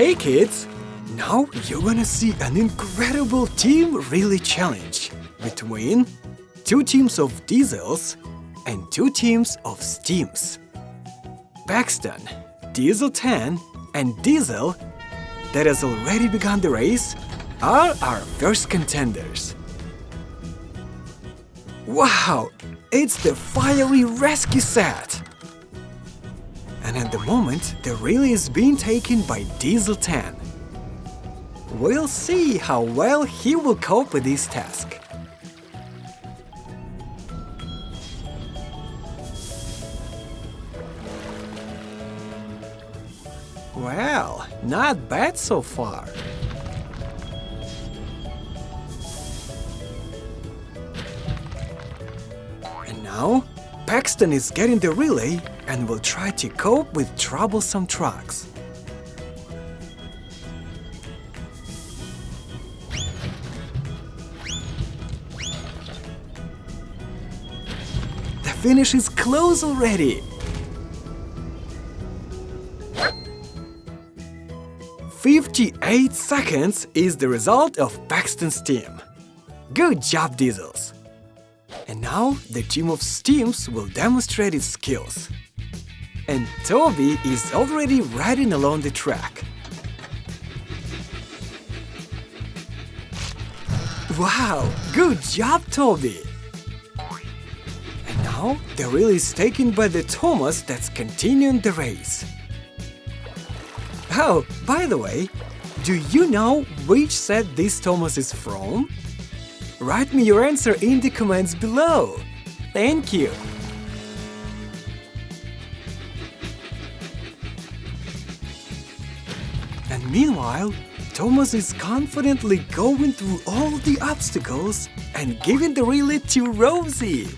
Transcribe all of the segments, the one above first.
Hey kids! Now you're gonna see an incredible team relay challenge between two teams of diesels and two teams of steams. Paxton, Diesel 10 and Diesel that has already begun the race are our first contenders. Wow! It's the fiery rescue set! And at the moment, the relay is being taken by Diesel 10. We'll see how well he will cope with this task. Well, not bad so far. And now, Paxton is getting the relay and will try to cope with troublesome trucks. The finish is close already. Fifty-eight seconds is the result of Paxton's team. Good job, Diesels! And now the team of Steams will demonstrate its skills. And Toby is already riding along the track. Wow, good job, Toby! And now the wheel is taken by the Thomas that's continuing the race. Oh, by the way, do you know which set this Thomas is from? Write me your answer in the comments below. Thank you. And meanwhile, Thomas is confidently going through all the obstacles and giving the relay to Rosie.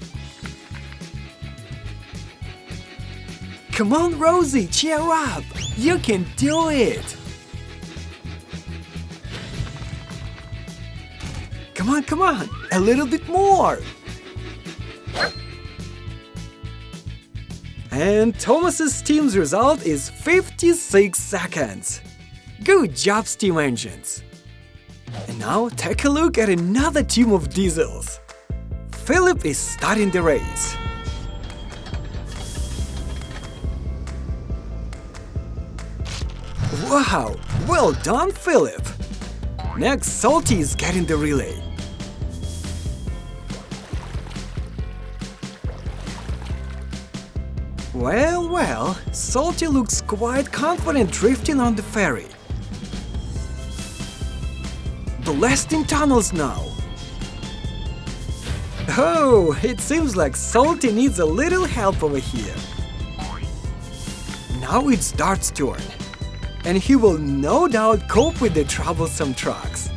Come on, Rosie, cheer up! You can do it! Come on, come on, a little bit more! And Thomas's team's result is 56 seconds. Good job, steam engines! And now take a look at another team of diesels. Philip is starting the race. Wow, well done, Philip! Next, Salty is getting the relay. Well, well, Salty looks quite confident drifting on the ferry. Blasting tunnels now. Oh, it seems like Salty needs a little help over here. Now it's Dart's turn and he will no doubt cope with the troublesome trucks.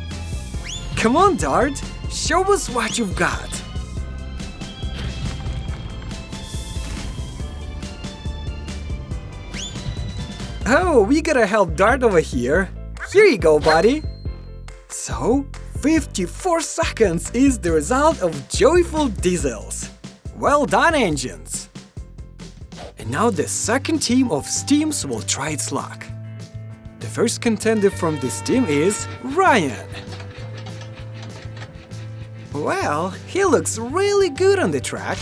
Come on, Dart, show us what you've got. Oh, we gotta help Dart over here. Here you go, buddy. So, 54 seconds is the result of joyful diesels. Well done, engines! And now the second team of Steams will try its luck. The first contender from this team is Ryan. Well, he looks really good on the track.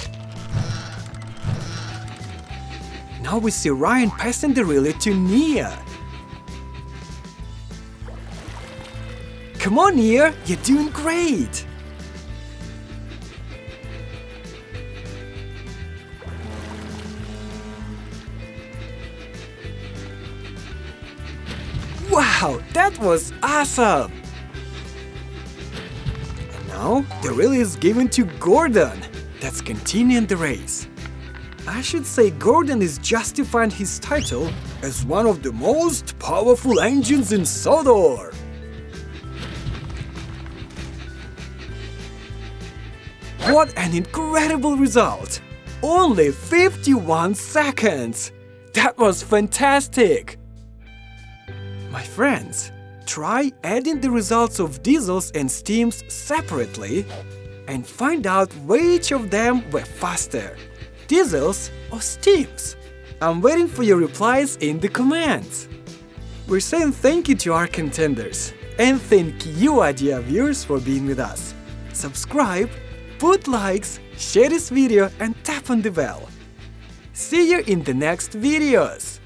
Now we see Ryan passing the relay to Nia. Come on, Nia, you're doing great! Wow, that was awesome! And now, the relay is given to Gordon, that's continuing the race. I should say Gordon is justifying his title as one of the most powerful engines in Sodor. What an incredible result! Only 51 seconds! That was fantastic! My friends, try adding the results of diesels and steams separately and find out which of them were faster, diesels or steams. I'm waiting for your replies in the comments. we're saying thank you to our contenders. And thank you, Idea viewers, for being with us. Subscribe, put likes, share this video and tap on the bell. See you in the next videos!